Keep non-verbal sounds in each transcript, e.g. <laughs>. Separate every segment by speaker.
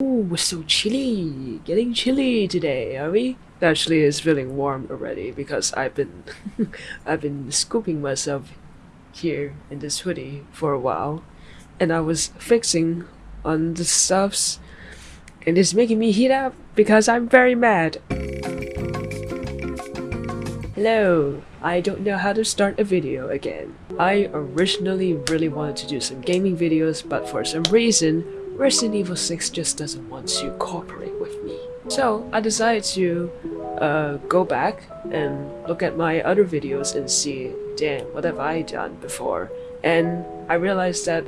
Speaker 1: Ooh, we're so chilly. Getting chilly today, are we? Actually, it's feeling warm already because I've been, <laughs> I've been scooping myself here in this hoodie for a while, and I was fixing on the stuffs, and it's making me heat up because I'm very mad. Hello, I don't know how to start a video again. I originally really wanted to do some gaming videos, but for some reason, Resident Evil 6 just doesn't want to cooperate with me. So I decided to uh, go back and look at my other videos and see, damn, what have I done before? And I realized that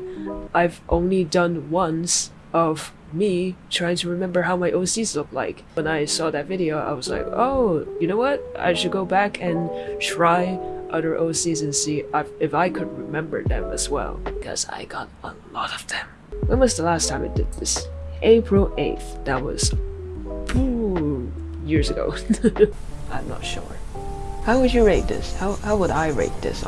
Speaker 1: I've only done once of me trying to remember how my OCs look like. When I saw that video, I was like, oh, you know what? I should go back and try other OCs and see if I could remember them as well. Because I got a lot of them. When was the last time I did this? April 8th. That was ooh, years ago. <laughs> I'm not sure. How would you rate this? How, how would I rate this?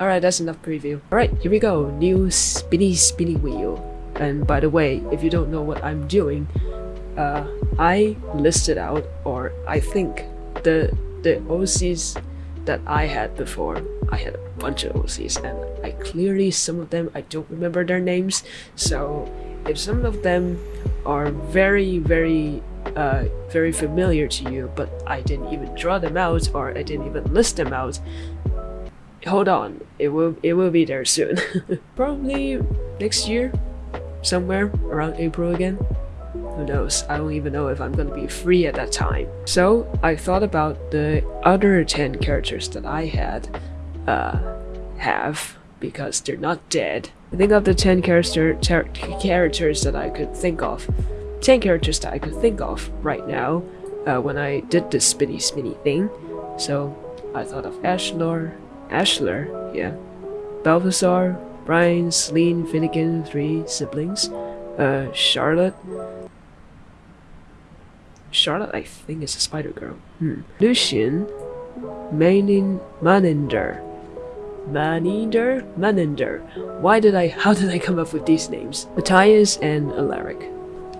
Speaker 1: Alright, that's enough preview. Alright, here we go. New spinny spinny wheel. And by the way, if you don't know what I'm doing, uh, I listed out, or I think the the OCs that I had before. I had a bunch of OCs, and I clearly some of them I don't remember their names. So if some of them are very very uh, very familiar to you, but I didn't even draw them out or I didn't even list them out, hold on, it will it will be there soon. <laughs> Probably next year, somewhere around April again. Who knows, I don't even know if I'm gonna be free at that time. So I thought about the other 10 characters that I had uh, have because they're not dead. I think of the 10 character characters that I could think of. 10 characters that I could think of right now uh, when I did this spinny spinny thing. So I thought of Ashlar, Ashlar, yeah, Balthazar, Brian, Celine, Finnegan, three siblings, uh, Charlotte, Charlotte, I think, is a spider girl. Hmm. Lucian, Manin, Maninder. Maninder? Maninder. Why did I, how did I come up with these names? Matthias and Alaric.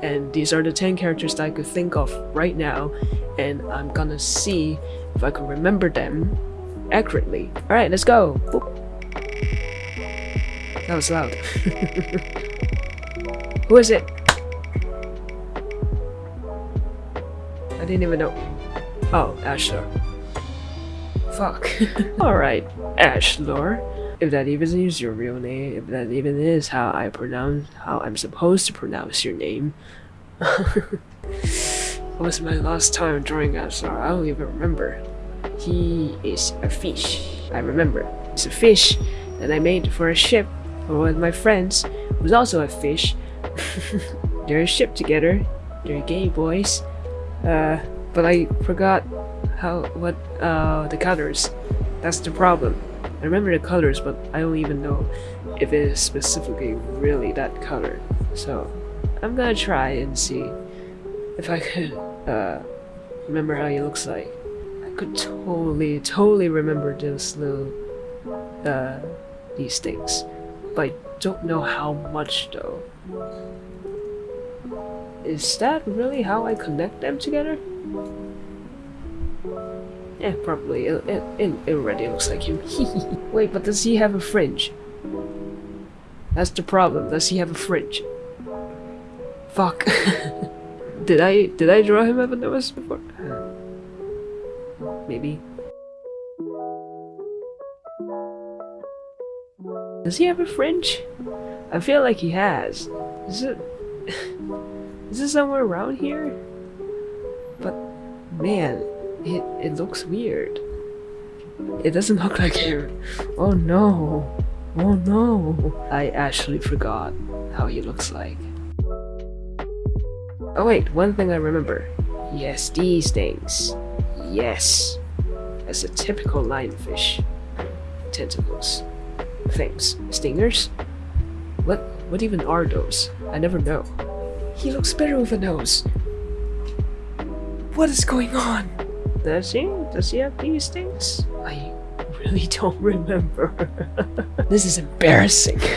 Speaker 1: And these are the 10 characters that I could think of right now, and I'm gonna see if I can remember them accurately. Alright, let's go! Boop. That was loud. <laughs> Who is it? Didn't even know. Oh, Ashlar. Fuck. <laughs> Alright, Ashlor. If that even is your real name, if that even is how I pronounce, how I'm supposed to pronounce your name. <laughs> what was my last time drawing Ashlar? I don't even remember. He is a fish. I remember. It's a fish that I made for a ship for one of my friends who's also a fish. <laughs> They're a ship together. They're gay boys. Uh, but I forgot how what uh the colors. That's the problem. I remember the colors, but I don't even know if it is specifically really that color. So I'm gonna try and see if I could uh remember how he looks like. I could totally, totally remember those little uh these things, but I don't know how much though. Is that really how I connect them together? Yeah, probably. It, it, it already looks like him. <laughs> Wait, but does he have a fringe? That's the problem. Does he have a fringe? Fuck. <laughs> did I did I draw him ever noticed before? Maybe. Does he have a fringe? I feel like he has. Is it... <laughs> Is it somewhere around here? But, man, it, it looks weird. It doesn't look like hair. Oh no. Oh no. I actually forgot how he looks like. Oh wait, one thing I remember. Yes, these things. Yes. As a typical lionfish. Tentacles. Things. Stingers? What what even are those? I never know. He looks better with a nose. What is going on? Does he? Does he have these things? I really don't remember. <laughs> this is embarrassing. <laughs>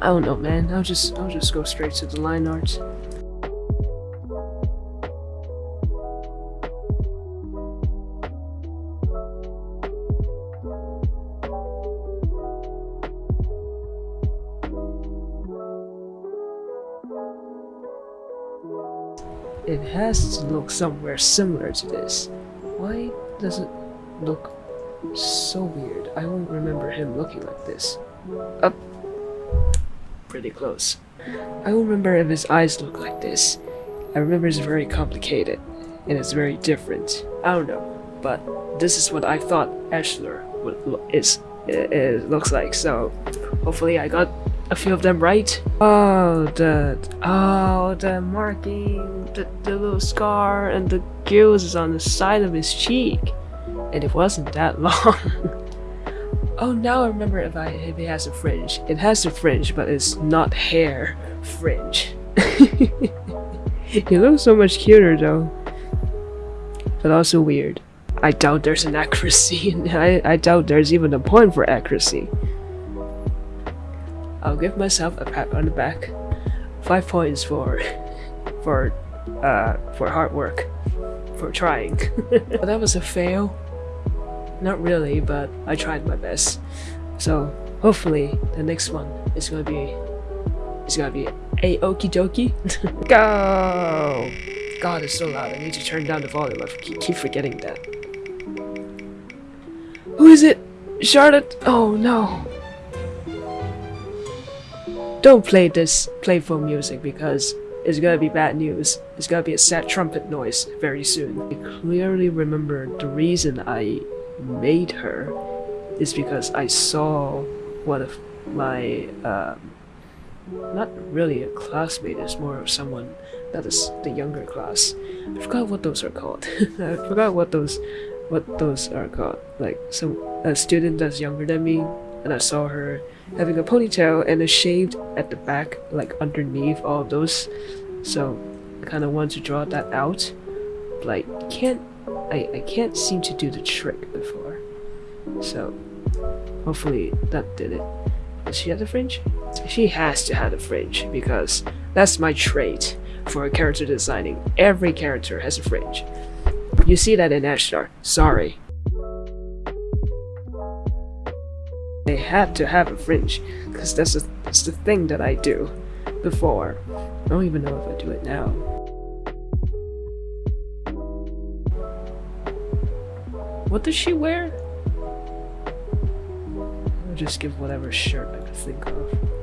Speaker 1: I don't know, man. I'll just I'll just go straight to the line art. Has to look somewhere similar to this. Why does it look so weird? I don't remember him looking like this. Up. Pretty close. I don't remember if his eyes look like this. I remember it's very complicated and it's very different. I don't know, but this is what I thought Ashler is it looks like. So hopefully I got a few of them right. Oh, the oh the marking, the, the little scar, and the gills on the side of his cheek, and it wasn't that <laughs> long. oh, now I remember if I if it has a fringe. It has a fringe, but it's not hair fringe. <laughs> he looks so much cuter though, but also weird. I doubt there's an <laughs> accuracy, I, I doubt there's even a point for accuracy. I'll give myself a pat on the back. Five points for for uh for hard work. For trying. but <laughs> that was a fail. Not really, but I tried my best. So hopefully the next one is gonna be is gonna be a okie dokie. <laughs> Go! God, it's so loud. I need to turn down the volume. I keep, keep forgetting that. Who is it? Charlotte? Oh no. Don't play this playful music because it's gonna be bad news. It's gonna be a sad trumpet noise very soon. I clearly remember the reason I made her is because I saw one of my, um, not really a classmate, it's more of someone that is the younger class. I forgot what those are called. <laughs> I forgot what those what those are called. Like some a student that's younger than me and I saw her having a ponytail and a shaved at the back, like underneath all of those. So I kind of want to draw that out, but I can't. I, I can't seem to do the trick before. So hopefully that did it. Does she have the fringe? She has to have the fringe because that's my trait for character designing. Every character has a fringe. You see that in Ashtar. Sorry. Had to have a fringe, because that's, that's the thing that I do before. I don't even know if I do it now. What does she wear? I'll just give whatever shirt I can think of.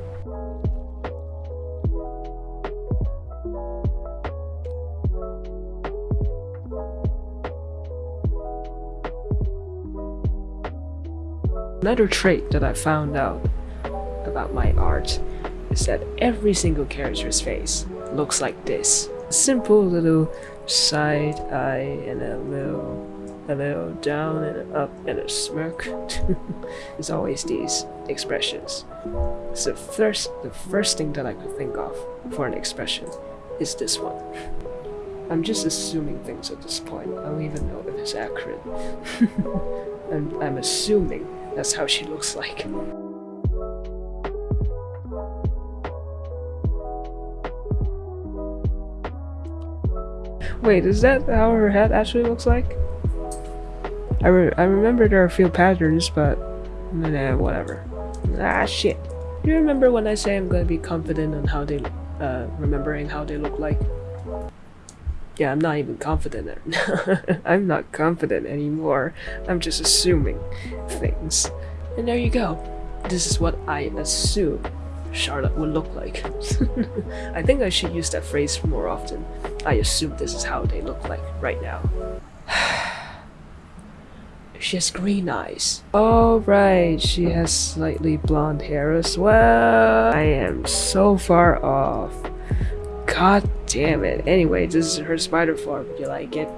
Speaker 1: Another trait that I found out about my art is that every single character's face looks like this. A simple little side eye and a little a little down and up and a smirk. <laughs> it's always these expressions. So first the first thing that I could think of for an expression is this one. I'm just assuming things at this point. I don't even know if it's accurate. <laughs> I'm, I'm assuming that's how she looks like. Wait, is that how her head actually looks like? I, re I remember there are a few patterns, but nah, whatever. Ah, shit. Do you remember when I say I'm gonna be confident on how they, uh, remembering how they look like? Yeah, I'm not even confident. <laughs> I'm not confident anymore. I'm just assuming things. And there you go. This is what I assume Charlotte would look like. <laughs> I think I should use that phrase more often. I assume this is how they look like right now. <sighs> she has green eyes. Oh right, she has slightly blonde hair as well. I am so far off. God damn it. Anyway, this is her spider form. You like it?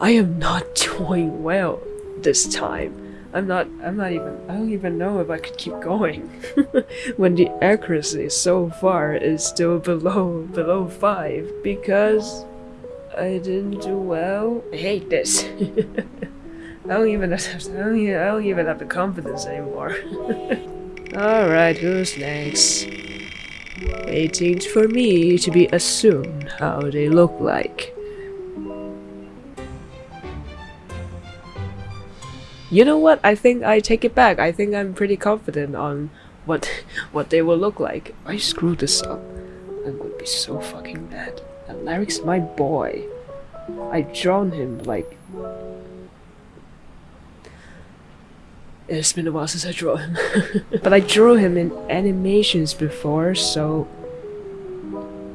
Speaker 1: I am not <laughs> doing well this time. I'm not, I'm not even, I don't even know if I could keep going. <laughs> when the accuracy so far is still below, below 5. Because I didn't do well. I hate this. <laughs> I don't even have, I don't even, I don't even have the confidence anymore. Alright, who's next? Waiting for me to be assumed how they look like. You know what? I think I take it back. I think I'm pretty confident on what <laughs> what they will look like. I screw this up, I'm gonna be so fucking mad. Alaric's my boy. I drawn him like It's been a while since I drew him. <laughs> but I drew him in animations before, so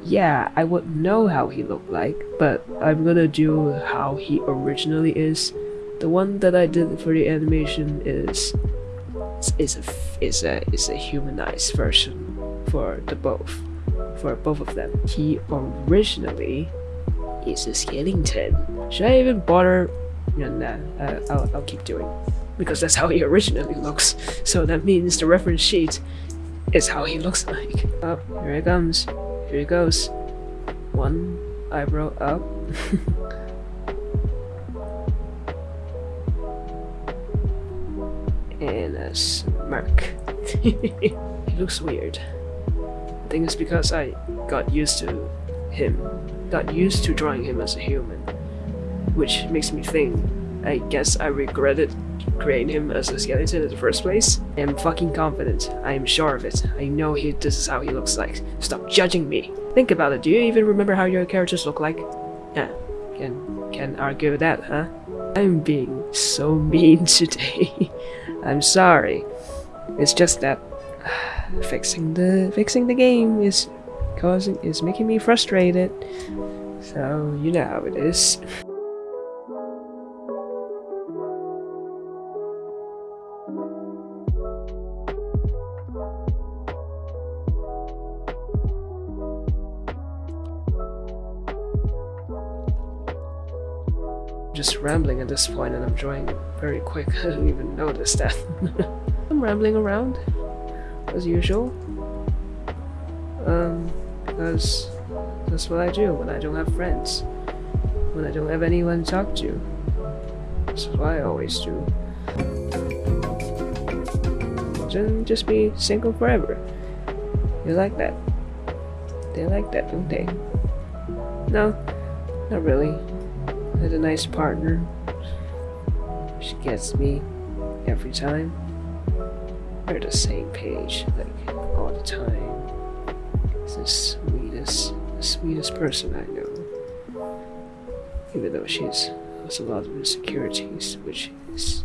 Speaker 1: yeah, I would know how he looked like, but I'm gonna do how he originally is. The one that I did for the animation is is a is a is a humanized version for the both for both of them. He originally is a skeleton. Should I even bother? No, nah, uh, I'll, I'll keep doing because that's how he originally looks. So that means the reference sheet is how he looks like. Oh, here he comes. Here he goes. One eyebrow up. <laughs> and a smirk. <laughs> he looks weird. I think it's because I got used to him, got used to drawing him as a human, which makes me think I guess I regretted creating him as a skeleton in the first place. I am fucking confident. I am sure of it. I know he this is how he looks like. Stop judging me. Think about it. Do you even remember how your characters look like? Yeah, can can argue with that, huh? I'm being so <laughs> mean today. <laughs> I'm sorry. It's just that <sighs> fixing the fixing the game is causing is making me frustrated. So you know how it is. <laughs> just rambling at this point and I'm drawing very quick. <laughs> I didn't even notice that. <laughs> I'm rambling around, as usual. Um, because that's what I do when I don't have friends. When I don't have anyone to talk to. That's what I always do. Then just be single forever. You like that? They like that, don't they? No, not really had a nice partner. She gets me every time. We're the same page, like all the time. It's the sweetest, the sweetest person I know. Even though she's has a lot of insecurities, which is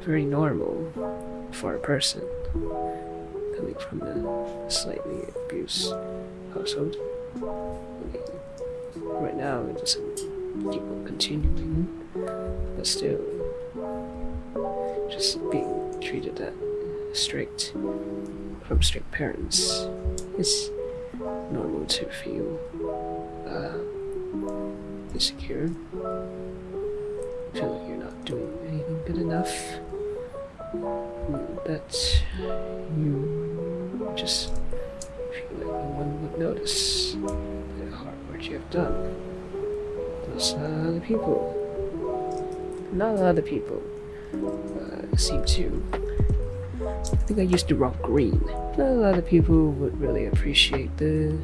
Speaker 1: very normal for a person coming from a slightly abused household. Right now it doesn't keep on continuing, but still, just being treated that strict from strict parents is normal to feel uh, insecure. Feel like you're not doing anything good enough. That you just feel like no one would notice the hard work you have done. Uh, other people. Not a lot of people uh, seem to. I think I used the wrong green. Not a lot of people would really appreciate the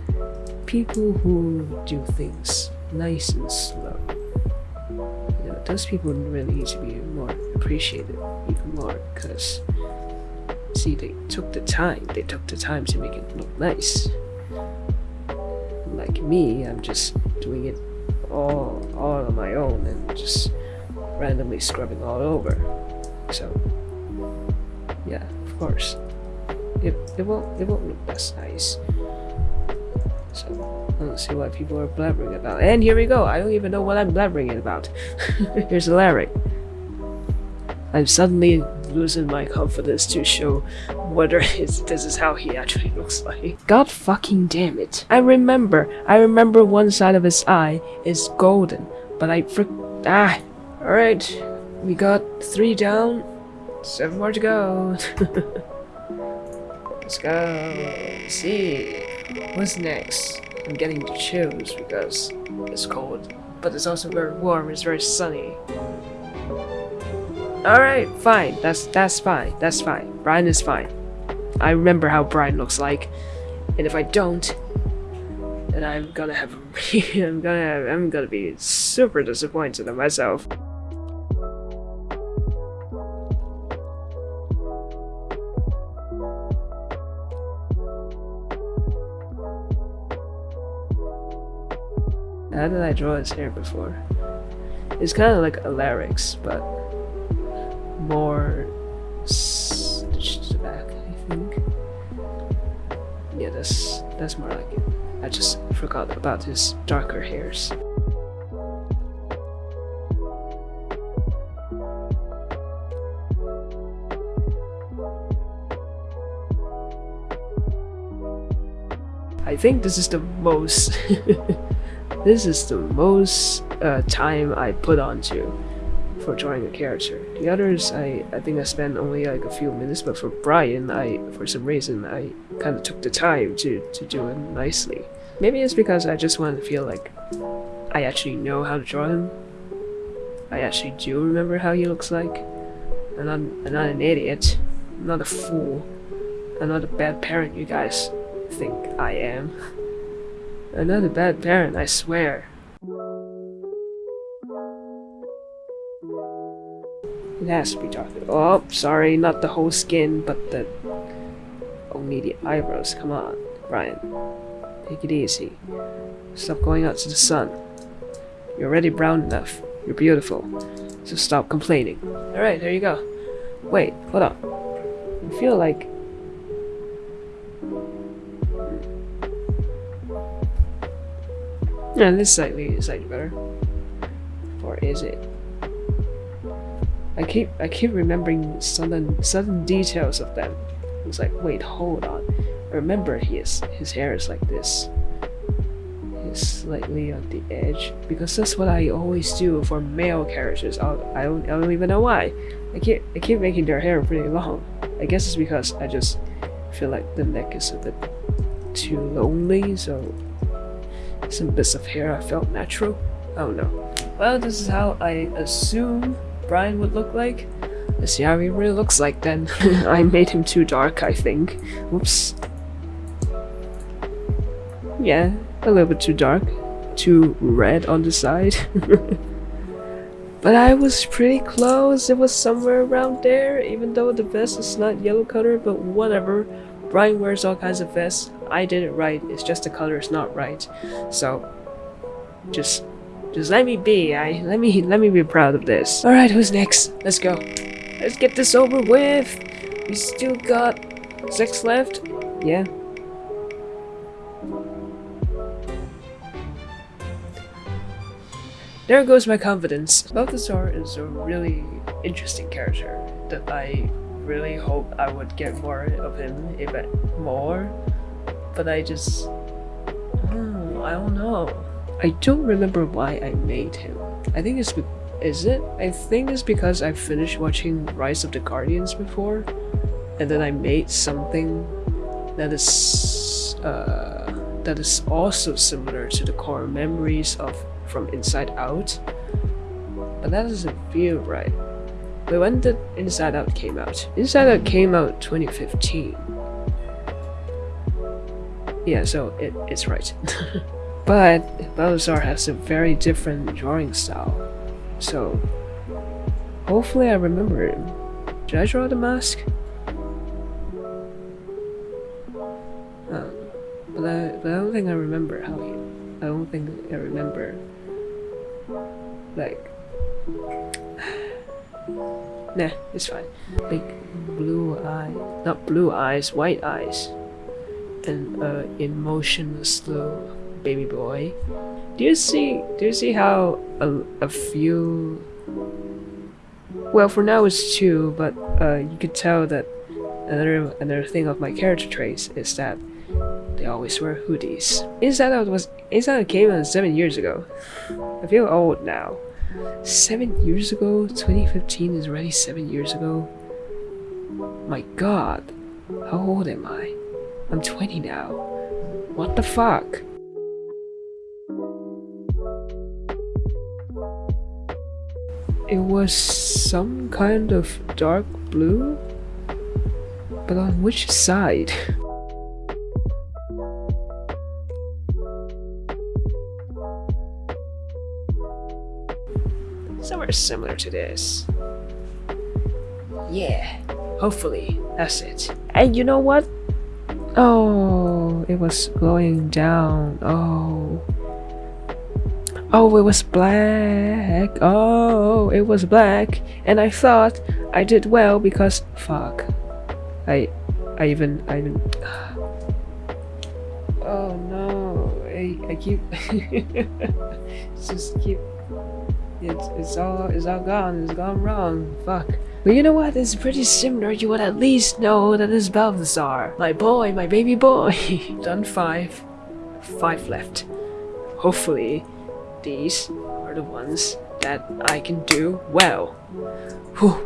Speaker 1: people who do things nice and slow. You know, those people really need to be more appreciated even more because see they took the time they took the time to make it look nice like me i'm just doing it all all on my own and just randomly scrubbing all over. So yeah, of course. It it won't it won't look as nice. So I don't see what people are blabbering about. And here we go. I don't even know what I'm blabbering about. <laughs> Here's Alaric. I'm suddenly losing my confidence to show whether this is how he actually looks like. God fucking damn it. I remember, I remember one side of his eye is golden, but I fr- ah. Alright, we got three down, seven more to go. <laughs> Let's go. Let's see, what's next? I'm getting the chills because it's cold, but it's also very warm, it's very sunny. Alright, fine. That's that's fine. That's fine. Brian is fine. I remember how Brian looks like. And if I don't, then I'm gonna have <laughs> I'm gonna have, I'm gonna be super disappointed in myself. How did I draw his hair before? It's kind of like a larynx, but more back, I think. Yeah, that's that's more like it. I just forgot about his darker hairs. I think this is the most <laughs> This is the most uh, time I put onto for drawing a character. The others, I, I think I spent only like a few minutes, but for Brian, I for some reason, I kind of took the time to, to do it nicely. Maybe it's because I just want to feel like I actually know how to draw him. I actually do remember how he looks like. I'm not, I'm not an idiot. I'm not a fool. I'm not a bad parent you guys think I am. <laughs> I'm not a bad parent, I swear. It has to be darker. Oh, sorry, not the whole skin, but the... Oh, Only the eyebrows, come on. Ryan, take it easy. Stop going out to the sun. You're already brown enough. You're beautiful. So stop complaining. Alright, there you go. Wait, hold on. I feel like Yeah, this slightly slightly better. Or is it? I keep I keep remembering sudden sudden details of them. It's like, wait, hold on. Remember his his hair is like this. It's slightly on the edge. Because that's what I always do for male characters. I'll, I don't I don't even know why. I keep I keep making their hair pretty long. I guess it's because I just feel like the neck is a bit too lonely, so some bits of hair I felt natural. Oh no. Well, this is how I assume Brian would look like. Let's see how he really looks like then. <laughs> <laughs> I made him too dark, I think. Whoops. Yeah, a little bit too dark. Too red on the side. <laughs> but I was pretty close. It was somewhere around there, even though the vest is not yellow color, but whatever. Brian wears all kinds of vests. I did it right, it's just the color is not right. So, just, just let me be, I, let me, let me be proud of this. Alright, who's next? Let's go. Let's get this over with! We still got six left? Yeah. There goes my confidence. Balthazar is a really interesting character that I really hope I would get more of him, if more but I just... Oh, I don't know. I don't remember why I made him. I think it's... Is it? I think it's because I finished watching Rise of the Guardians before, and then I made something that is... Uh, that is also similar to the core memories of From Inside Out. But that doesn't feel right. But when did Inside Out came out? Inside Out came out 2015. Yeah, so it, it's right. <laughs> but Balthazar has a very different drawing style. So hopefully I remember him. Did I draw the mask? Uh, but I, but I don't think I remember how he. I don't think I remember. Like. <sighs> nah, it's fine. Big blue eye. Not blue eyes, white eyes and uh, emotionless little baby boy. Do you see? Do you see how a, a few? Well, for now it's two, but uh, you could tell that another another thing of my character traits is that they always wear hoodies. Inside Out was Inside Out came out seven years ago. I feel old now. Seven years ago? 2015 is already seven years ago? My god, how old am I? I'm 20 now. What the fuck? it was some kind of dark blue? But on which side? Somewhere similar to this. Yeah, hopefully, that's it. And you know what? Oh, it was going down. Oh. Oh, it was black. Oh, it was black. And I thought I did well because fuck. I I even I even <sighs> Oh no. I I keep <laughs> just keep it's it's all it's all gone. It's gone wrong. Fuck. But you know what? It's pretty similar. You would at least know that it's Balthazar. My boy, my baby boy. <laughs> Done five. Five left. Hopefully, these are the ones that I can do well. Whew.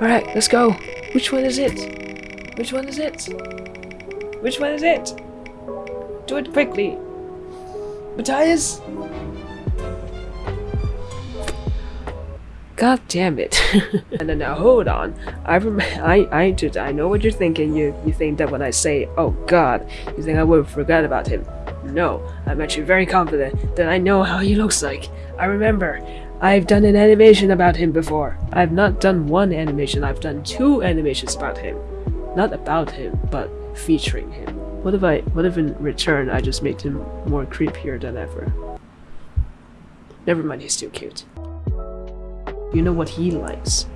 Speaker 1: Alright, let's go. Which one is it? Which one is it? Which one is it? Do it quickly. Matthias? God damn it. and then now hold on. I rem I I just I know what you're thinking. You you think that when I say oh god, you think I would forget about him. No, I'm actually very confident that I know how he looks like. I remember. I've done an animation about him before. I've not done one animation, I've done two animations about him. Not about him, but featuring him. What if I what if in return I just made him more creepier than ever? Never mind, he's still cute. You know what he likes?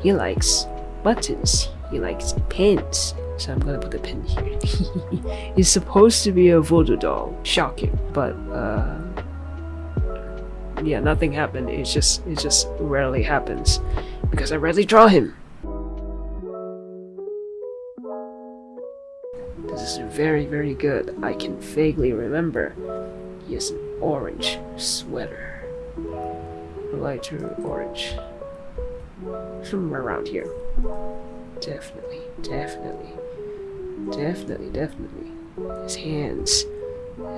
Speaker 1: He likes buttons. He likes pins. So I'm gonna put a pin here. <laughs> He's supposed to be a voodoo doll. Shocking. But uh yeah, nothing happened. It just it just rarely happens. Because I rarely draw him. This is very, very good. I can vaguely remember. He has an orange sweater lighter orange. Somewhere around here. Definitely, definitely, definitely, definitely. His hands.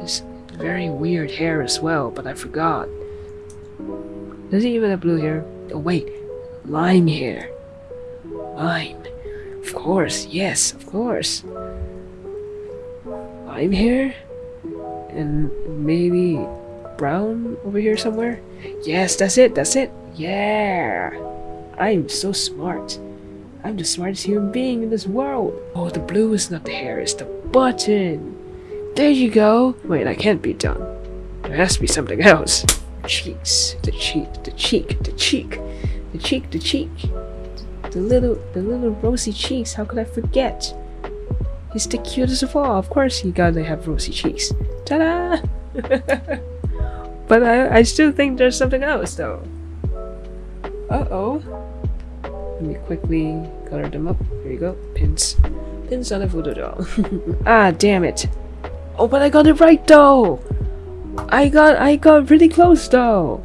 Speaker 1: His very weird hair as well, but I forgot. Does he even have blue hair? Oh wait, lime hair. Lime. Of course, yes, of course. Lime hair? And maybe brown over here somewhere? Yes, that's it, that's it. Yeah. I'm so smart. I'm the smartest human being in this world. Oh, the blue is not the hair, it's the button. There you go. Wait, I can't be done. There has to be something else. Cheeks. The cheek, the cheek, the cheek, the cheek, the cheek. The little, the little rosy cheeks, how could I forget? He's the cutest of all. Of course he gotta have rosy cheeks. Ta-da! <laughs> But I, I still think there's something else though. Uh-oh. Let me quickly color them up. Here you go. Pins. Pins on a voodoo doll. <laughs> ah, damn it. Oh, but I got it right though! I got I got really close though!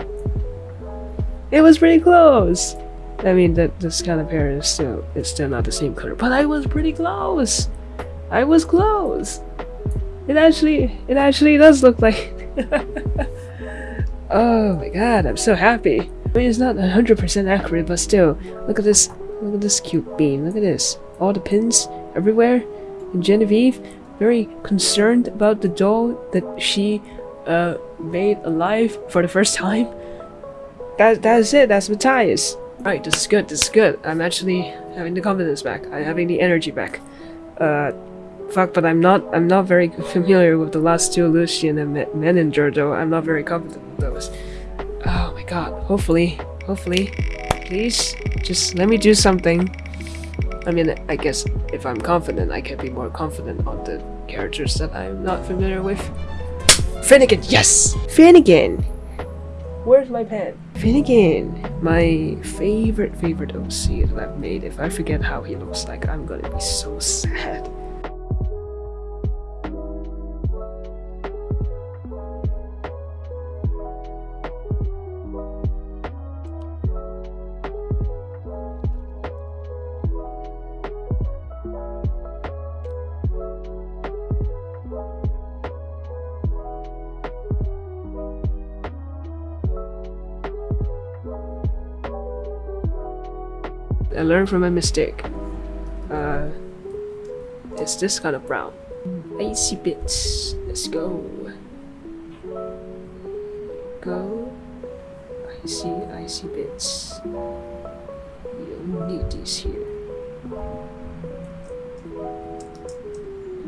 Speaker 1: It was pretty close! I mean that this kind of hair is still it's still not the same color, but I was pretty close! I was close! It actually it actually does look like <laughs> Oh my god, I'm so happy. I mean, it's not 100% accurate, but still, look at this, look at this cute bean, look at this. All the pins everywhere. And Genevieve, very concerned about the doll that she uh, made alive for the first time. That, that's it, that's Matthias. Right, this is good, this is good. I'm actually having the confidence back. I'm having the energy back. Uh, Fuck, but I'm not I'm not very familiar with the last two Lucian and Maninder though. I'm not very confident with those. Oh my god. Hopefully. Hopefully. Please. Just let me do something. I mean, I guess if I'm confident, I can be more confident on the characters that I'm not familiar with. Finnegan! Yes! Finnegan! Where's my pen? Finnegan! My favorite, favorite OC that I've made. If I forget how he looks like, I'm gonna be so <laughs> sad. I learned from my mistake. Uh, it's this kind of brown. Icy bits. Let's go. Go. Icy, see, I see bits. You'll need these here.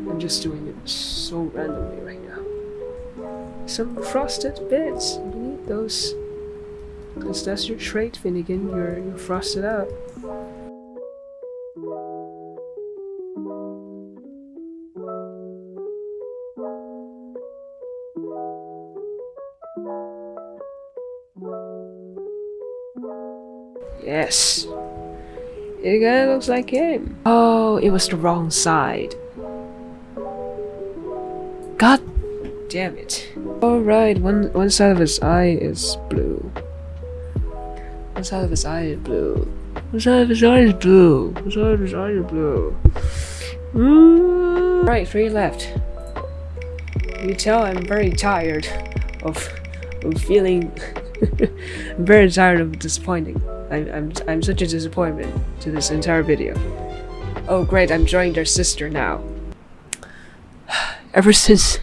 Speaker 1: I'm just doing it so randomly right now. Some frosted bits. You need those. Because that's your trait, Finnegan. You're, you're frosted out. Yes. It kinda looks like him. Oh, it was the wrong side. God damn it. Alright, one one side of his eye is blue. One side of his eye is blue. One side of his eye is blue. One side of his eye is blue. Mm. Right, three left. You tell I'm very tired of, of feeling <laughs> very tired of disappointing. I'm, I'm, I'm such a disappointment to this entire video. Oh great, I'm joining their sister now. <sighs> Ever since...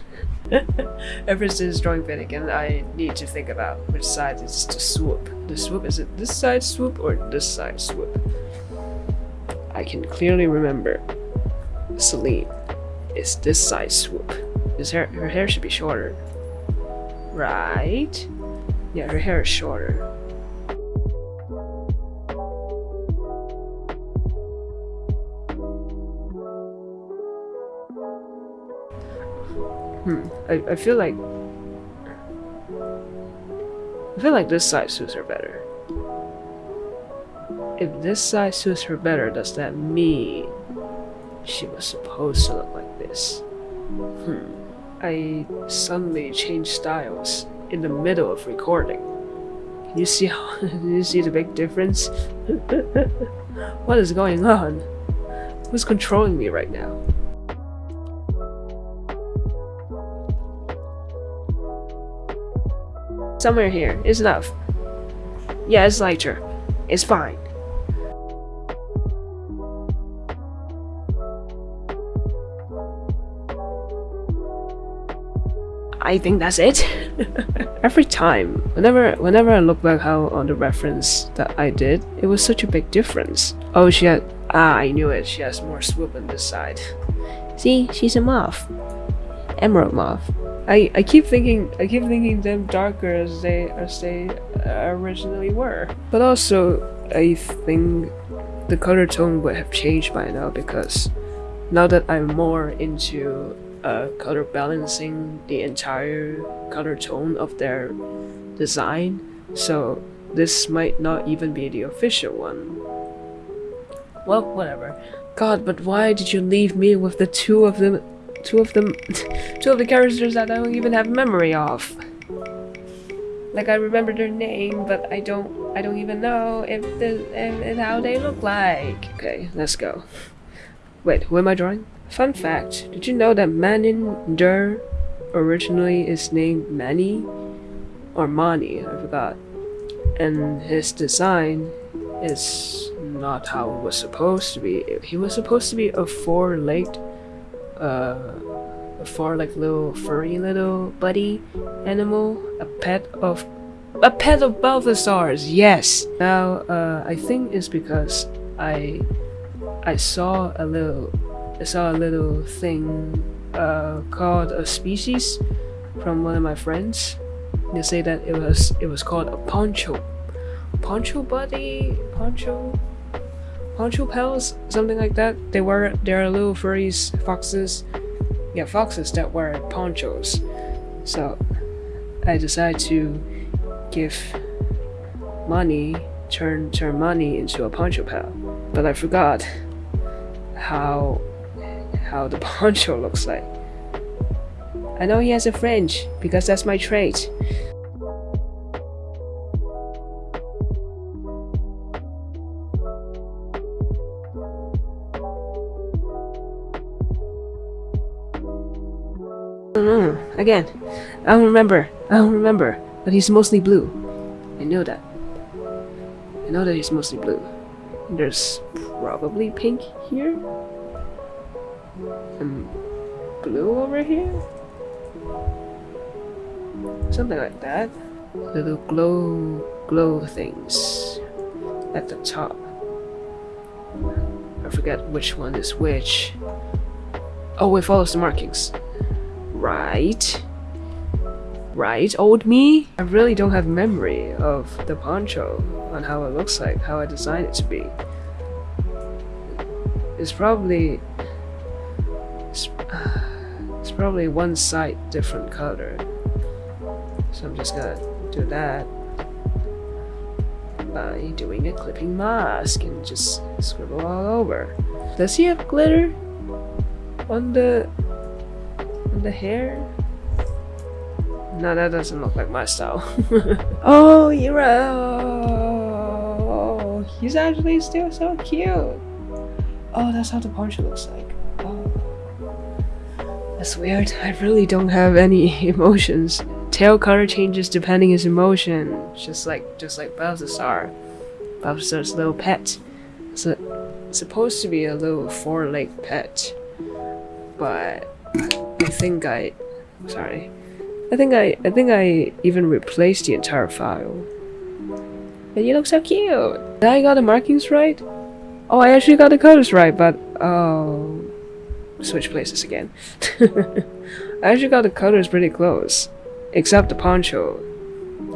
Speaker 1: <laughs> Ever since drawing Finnegan, I need to think about which side is to swoop. The swoop, is it this side swoop or this side swoop? I can clearly remember Celine is this side swoop. His hair, her hair should be shorter. Right? Yeah, her hair is shorter. Hmm. I, I feel like I feel like this side suits her better. If this side suits her better, does that mean she was supposed to look like this? Hmm. I suddenly changed styles in the middle of recording. Can you see how <laughs> you see the big difference? <laughs> what is going on? Who's controlling me right now? Somewhere here is enough. Yeah, it's lighter. It's fine. I think that's it. <laughs> Every time, whenever whenever I look back how on the reference that I did, it was such a big difference. Oh, she had ah, I knew it. She has more swoop on this side. See, she's a moth, emerald moth. I I keep thinking I keep thinking them darker as they as they originally were. But also, I think the color tone would have changed by now because now that I'm more into uh, color balancing the entire color tone of their design so this might not even be the official one well whatever god but why did you leave me with the two of them two of them <laughs> two of the characters that I don't even have memory of like I remember their name but I don't I don't even know if the if how they look like okay let's go wait who am I drawing Fun fact, did you know that Maninder originally is named Manny? Or Mani, I forgot. And his design is not how it was supposed to be. He was supposed to be a four-legged, uh, a four-legged little furry little buddy animal, a pet of a pet of Balthazar's, yes! Now, uh, I think it's because I I saw a little I saw a little thing uh, called a species from one of my friends. They say that it was it was called a poncho, poncho buddy, poncho, poncho pals, something like that. They were they are little furries, foxes, yeah, foxes that wear ponchos. So I decided to give money, turn turn money into a poncho pal, but I forgot how how the <laughs> poncho looks like. I know he has a fringe, because that's my trait. Again, I don't remember, I don't remember, but he's mostly blue. I know that. I know that he's mostly blue. There's probably pink here? and blue over here? Something like that. little glow glow things at the top. I forget which one is which. Oh, it follows the markings. Right. Right, old me? I really don't have memory of the poncho on how it looks like, how I designed it to be. It's probably... It's, <sighs> it's probably one side different color. So I'm just gonna do that by doing a clipping mask and just scribble all over. Does he have glitter on the the hair? No, that doesn't look like my style. <laughs> oh, oh you're oh, he's actually still so cute. Oh, that's how the poncho looks like. Oh. That's weird. I really don't have any <laughs> emotions. Tail color changes depending his emotion, just like just like Balthazar. Balthazar's little pet. It's, a, supposed to be a little four-leg pet, but think I, sorry, I think I I think I even replaced the entire file. And you look so cute. Did I got the markings right? Oh, I actually got the colors right, but oh, switch places again. <laughs> I actually got the colors pretty close. Except the poncho.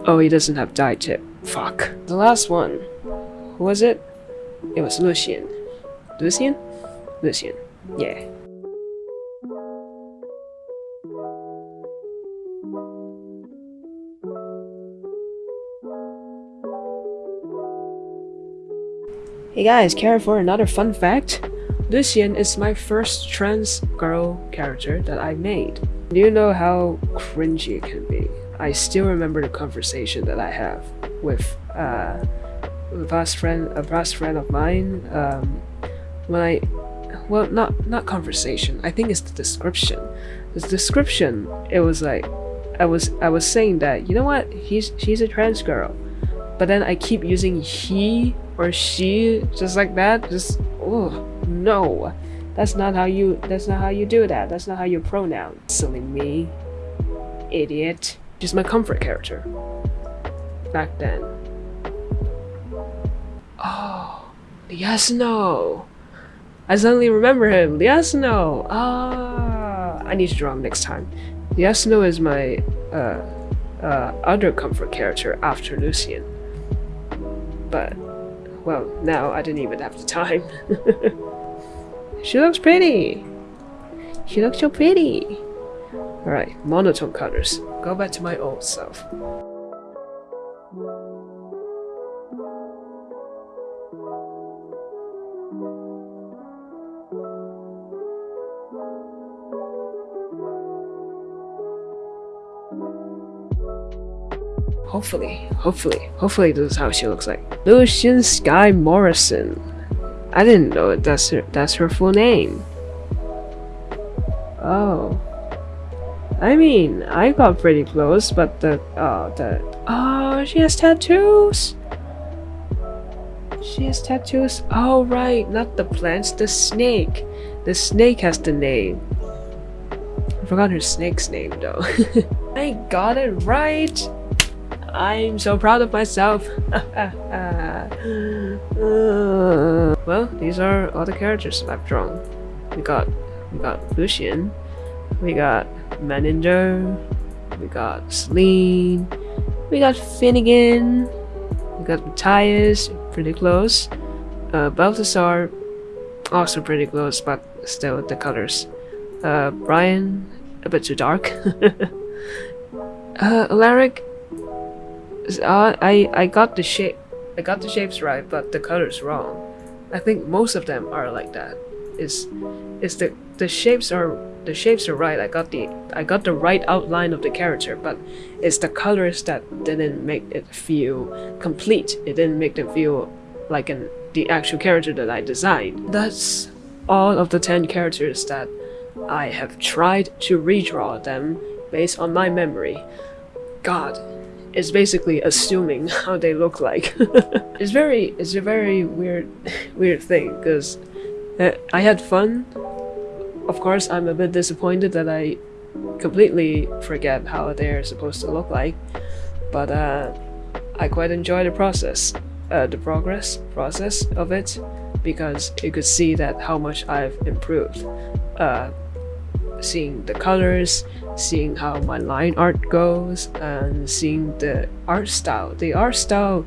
Speaker 1: Oh, he doesn't have dye tip. Fuck. The last one. Who was it? It was Lucian. Lucian? Lucian. Yeah. Hey guys, care for another fun fact? Lucian is my first trans girl character that I made. Do you know how cringy it can be? I still remember the conversation that I have with uh, a past friend, a past friend of mine. Um, when I, well, not not conversation. I think it's the description. The description. It was like, I was I was saying that you know what? He's she's a trans girl, but then I keep using he or she just like that. Just oh no, that's not how you, that's not how you do that. That's not how you pronoun. Silly me. Idiot. She's my comfort character. Back then. Oh, Liasno. I suddenly remember him. Liasno. Ah, I need to draw him next time. Liasno is my uh, uh, other comfort character after Lucian. But, well, now I didn't even have the time. <laughs> She looks pretty. She looks so pretty. Alright, monotone colors. Go back to my old self. Hopefully, hopefully, hopefully this is how she looks like. Lucian Sky Morrison. I didn't know that's her, that's her full name. Oh. I mean, I got pretty close, but the, oh, the, oh, she has tattoos! She has tattoos. Oh, right, not the plants, the snake. The snake has the name. I forgot her snake's name, though. <laughs> I got it right! I'm so proud of myself. <laughs> well, these are all the characters I've drawn. We got we got Lucian, we got Maninder, we got Celine, we got Finnegan, we got Matthias, pretty close. Uh, Balthazar, also pretty close, but still the colors. Uh, Brian, a bit too dark. <laughs> uh, Alaric, uh, I I got the shape, I got the shapes right, but the colors wrong. I think most of them are like that. Is is the the shapes are the shapes are right. I got the I got the right outline of the character, but it's the colors that didn't make it feel complete. It didn't make them feel like an the actual character that I designed. That's all of the 10 characters that I have tried to redraw them based on my memory. God, is basically assuming <laughs> how they look like. <laughs> it's very, it's a very weird, <laughs> weird thing because uh, I had fun. Of course, I'm a bit disappointed that I completely forget how they're supposed to look like. but uh, I quite enjoy the process, uh, the progress process of it, because you could see that how much I've improved. Uh, seeing the colors, seeing how my line art goes, and seeing the art style. The art style,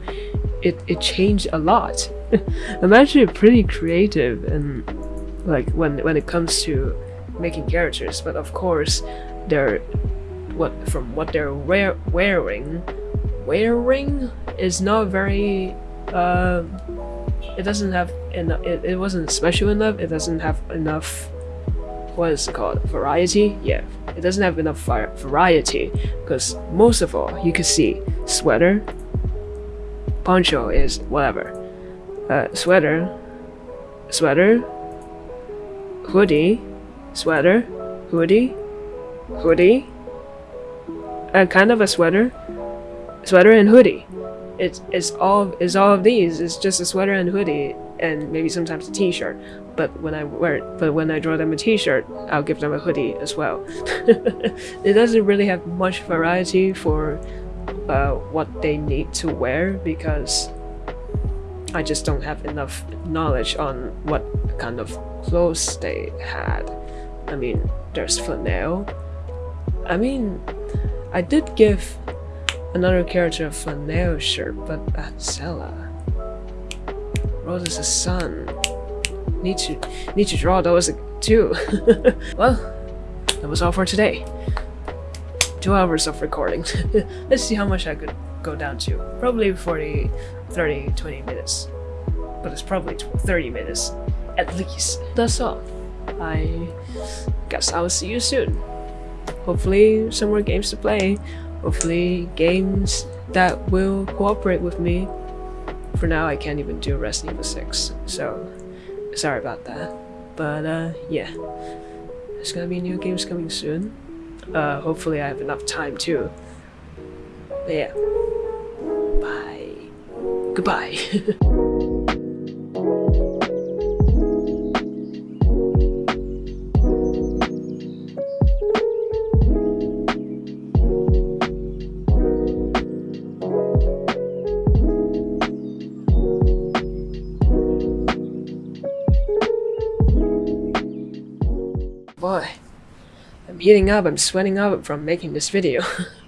Speaker 1: it, it changed a lot. <laughs> I'm actually pretty creative and like when when it comes to making characters, but of course they're what from what they're wear, wearing wearing is not very uh it doesn't have enough it, it wasn't special enough it doesn't have enough what is it called variety. Yeah it doesn't have enough variety because most of all you can see sweater poncho is whatever. Uh, sweater sweater hoodie sweater hoodie hoodie uh, kind of a sweater sweater and hoodie. It's it's all is all of these. It's just a sweater and hoodie and maybe sometimes a t-shirt but when I wear but when I draw them a t-shirt I'll give them a hoodie as well. <laughs> It doesn't really have much variety for uh, what they need to wear because I just don't have enough knowledge on what kind of clothes they had. I mean there's flannel I mean I did give another character a flannel shirt but Atzella Roses' son. Need to need to draw those too. <laughs> well, that was all for today. Two hours of recording. <laughs> Let's see how much I could go down to. Probably 40, 30, 20 minutes. But it's probably 30 minutes at least. That's all. I guess I will see you soon. Hopefully some more games to play. Hopefully games that will cooperate with me for now I can't even do Resident Evil 6, so sorry about that. But uh, yeah, there's gonna be new games coming soon. Uh, hopefully I have enough time too. But yeah, bye. Goodbye. <laughs> Heating up, I'm sweating up from making this video. <laughs>